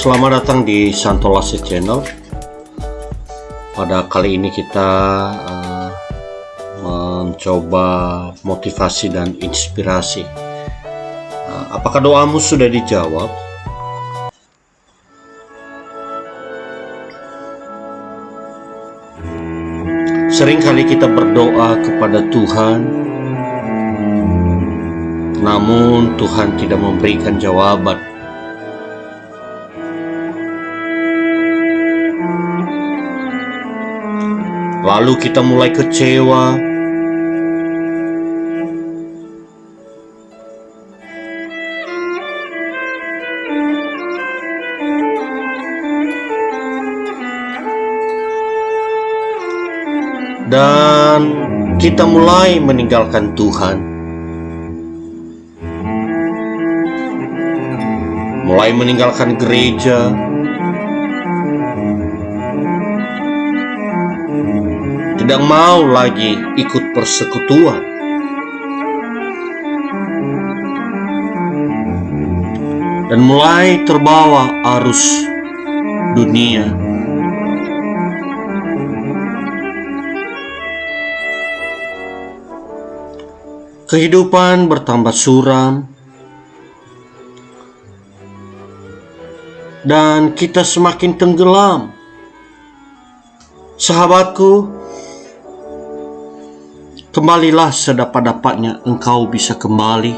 Selamat datang di Santolase Channel. Pada kali ini kita uh, mencoba motivasi dan inspirasi. Uh, apakah doamu sudah dijawab? Seringkali kita berdoa kepada Tuhan, namun Tuhan tidak memberikan jawaban. Lalu kita mulai kecewa. Dan kita mulai meninggalkan Tuhan. Mulai meninggalkan gereja, tidak mau lagi ikut persekutuan. Dan mulai terbawa arus dunia. Kehidupan bertambah suram, dan kita semakin tenggelam. Sahabatku, kembalilah sedapat-dapatnya engkau bisa kembali.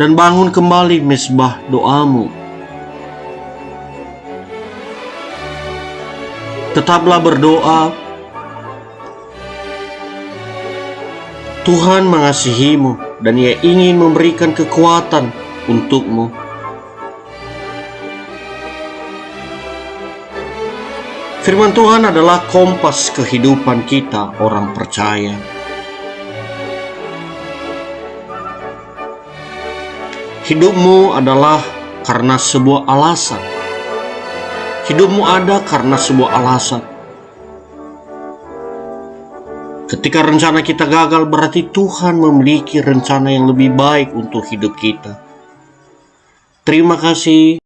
Dan bangun kembali mesbah doamu. Tetaplah berdoa. Tuhan mengasihimu dan ia ingin memberikan kekuatan untukmu. Firman Tuhan adalah kompas kehidupan kita orang percaya. Hidupmu adalah karena sebuah alasan. Hidupmu ada karena sebuah alasan. Ketika rencana kita gagal berarti Tuhan memiliki rencana yang lebih baik untuk hidup kita. Terima kasih.